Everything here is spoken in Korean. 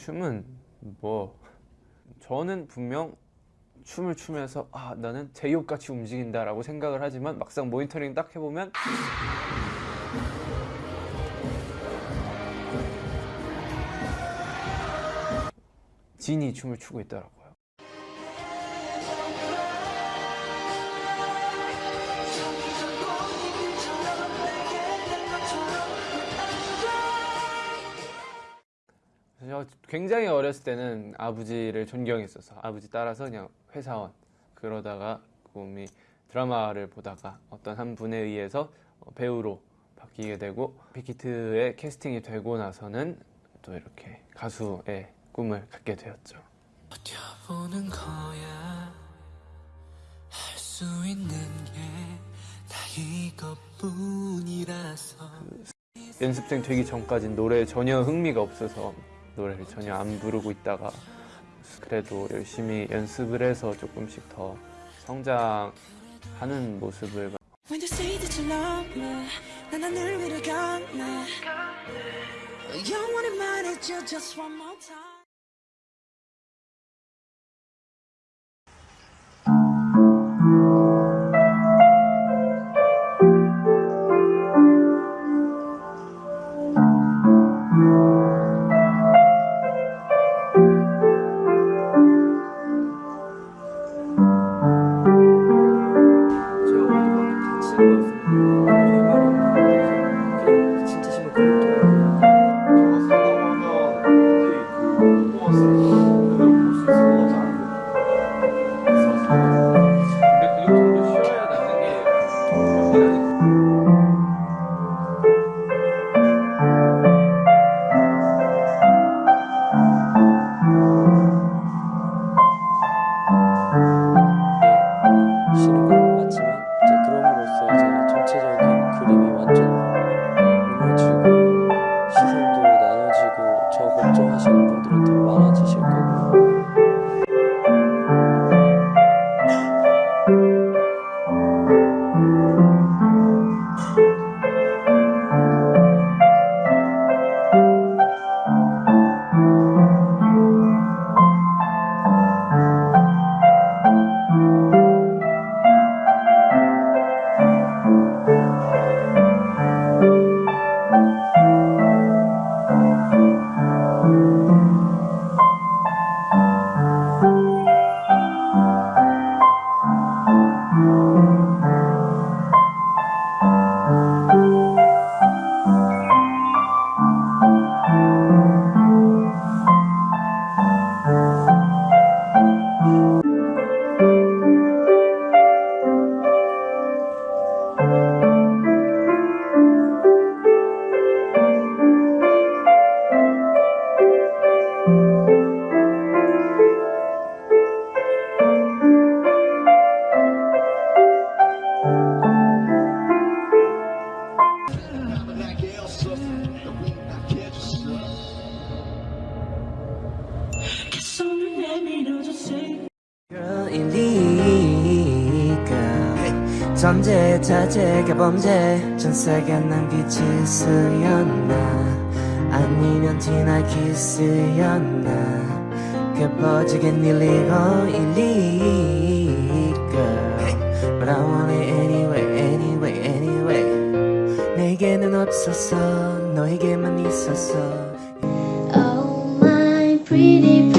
춤은 뭐 저는 분명 춤을 추면서 아 나는 제이홉같이 움직인다 라고 생각을 하지만 막상 모니터링 딱 해보면 진이 춤을 추고 있더라고 요 제가 굉장히 어렸을 때는 아버지를 존경했어서 아버지 따라서 그냥 회사원 그러다가 꿈이 드라마를 보다가 어떤 한 분에 의해서 어, 배우로 바뀌게 되고 빅히트에 캐스팅이 되고 나서는 또 이렇게 가수의 꿈을 갖게 되었죠. 버텨보는 거야 할 수 있는 게 다 이것뿐이라서 연습생 되기 전까진 노래에 전혀 흥미가 없어서 노래를 전혀 안 부르고 있다가 그래도 열심히 연습을 해서 조금씩 더 성장하는 모습을 When you say that you love me 난 하늘 위를 건네. 영원히 말해줘 just one more time 걱정하시는 분들은 더 많아지실 거고 자제가 범죄. 전세가 남기질 수였나? 아니면 티나 키스였나? 겹어지긴 일리고 일리가 But I want it anyway anyway anyway. 내게는 없었어 너에게만 있었어 Oh my pretty